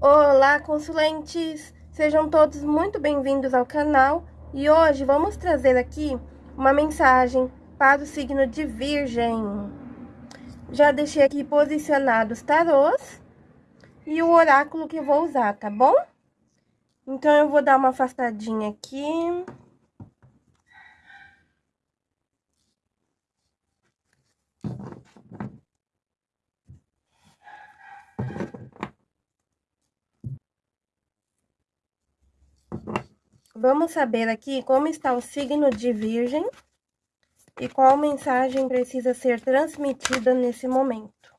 Olá, consulentes! Sejam todos muito bem-vindos ao canal e hoje vamos trazer aqui uma mensagem para o signo de Virgem. Já deixei aqui posicionados tarôs e o oráculo que eu vou usar, tá bom? Então, eu vou dar uma afastadinha aqui. Vamos saber aqui como está o signo de Virgem e qual mensagem precisa ser transmitida nesse momento.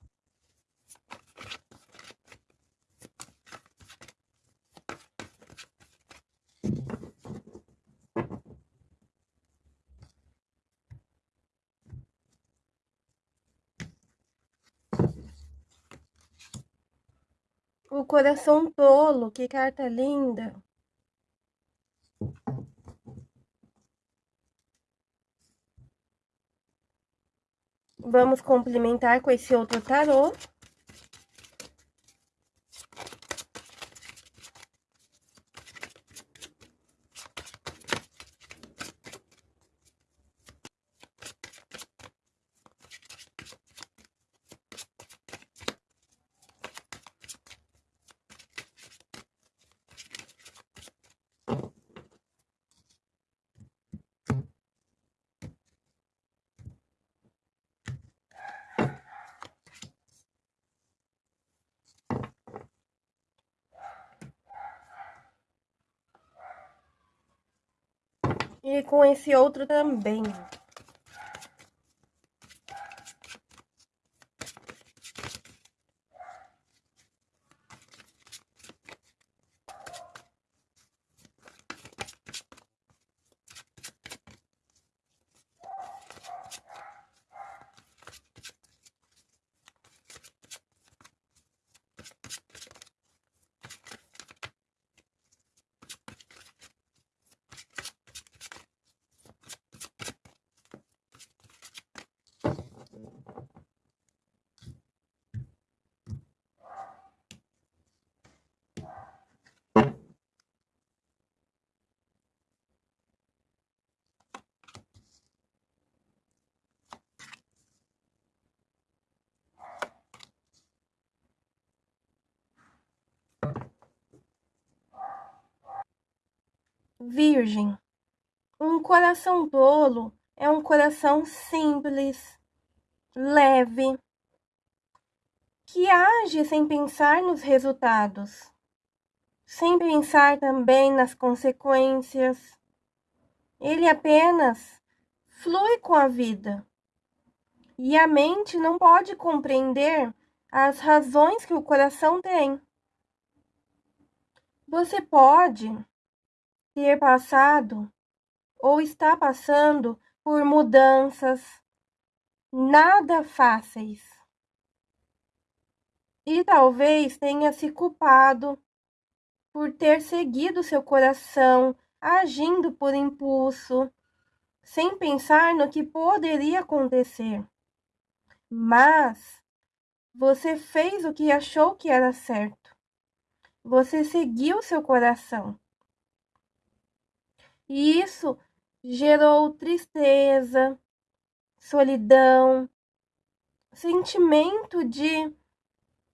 O coração tolo, que carta linda. Vamos complementar com esse outro tarô. E com esse outro também. Virgem. Um coração tolo é um coração simples, leve, que age sem pensar nos resultados, sem pensar também nas consequências. Ele apenas flui com a vida. E a mente não pode compreender as razões que o coração tem. Você pode ter passado ou está passando por mudanças nada fáceis. E talvez tenha se culpado por ter seguido seu coração, agindo por impulso, sem pensar no que poderia acontecer. Mas você fez o que achou que era certo. Você seguiu seu coração. E isso gerou tristeza, solidão, sentimento de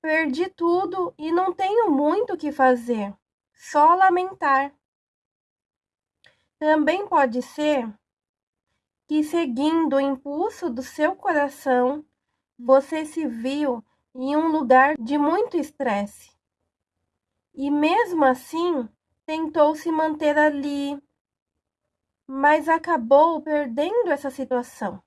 perdi tudo e não tenho muito o que fazer, só lamentar. Também pode ser que, seguindo o impulso do seu coração, você se viu em um lugar de muito estresse. E mesmo assim, tentou se manter ali, mas acabou perdendo essa situação,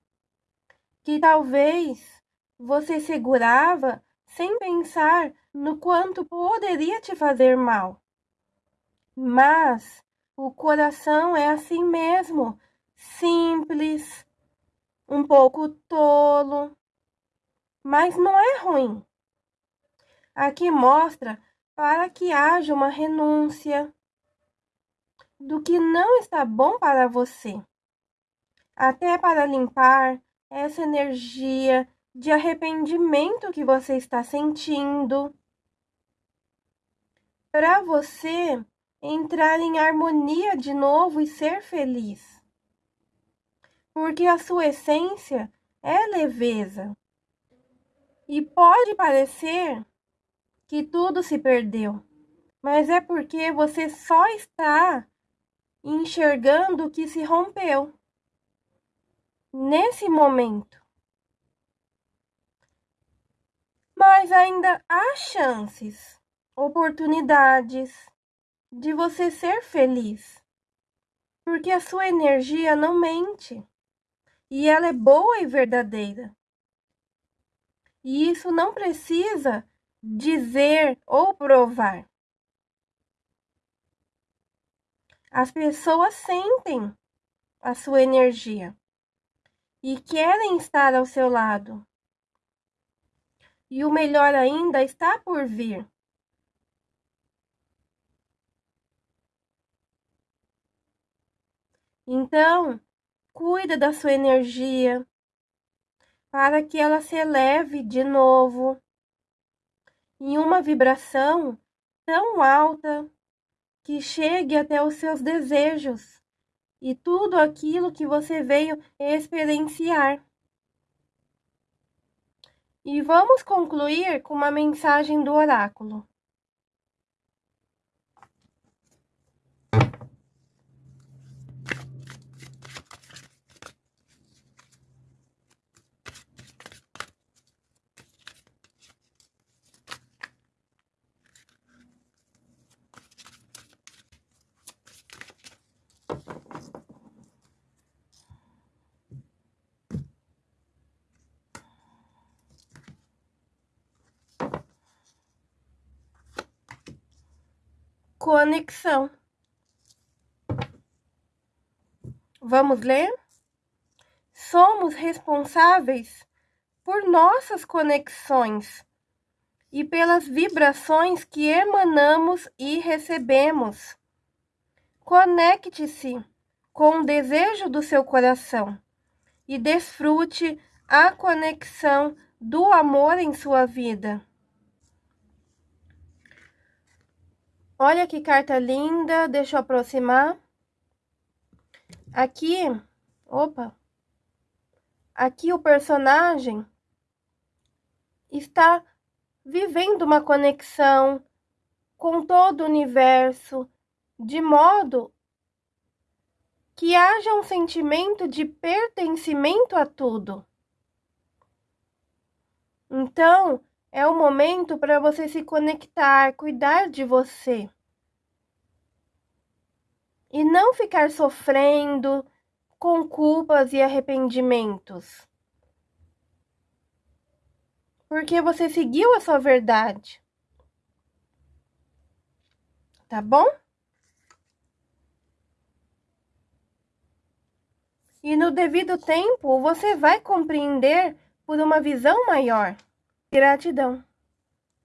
que talvez você segurava sem pensar no quanto poderia te fazer mal. Mas o coração é assim mesmo, simples, um pouco tolo, mas não é ruim. Aqui mostra para que haja uma renúncia, do que não está bom para você, até para limpar essa energia de arrependimento que você está sentindo. para você entrar em harmonia de novo e ser feliz. Porque a sua essência é leveza. E pode parecer que tudo se perdeu, mas é porque você só está enxergando o que se rompeu nesse momento. Mas ainda há chances, oportunidades de você ser feliz. Porque a sua energia não mente. E ela é boa e verdadeira. E isso não precisa dizer ou provar. As pessoas sentem a sua energia e querem estar ao seu lado. E o melhor ainda está por vir. Então, cuida da sua energia para que ela se eleve de novo em uma vibração tão alta que chegue até os seus desejos e tudo aquilo que você veio experienciar. E vamos concluir com uma mensagem do oráculo. Conexão. Vamos ler? Somos responsáveis por nossas conexões e pelas vibrações que emanamos e recebemos. Conecte-se com o desejo do seu coração e desfrute a conexão do amor em sua vida. Olha que carta linda, deixa eu aproximar. Aqui, opa, aqui o personagem está vivendo uma conexão com todo o universo, de modo que haja um sentimento de pertencimento a tudo. Então, é o momento para você se conectar, cuidar de você. E não ficar sofrendo com culpas e arrependimentos. Porque você seguiu a sua verdade. Tá bom? E no devido tempo, você vai compreender por uma visão maior. Gratidão.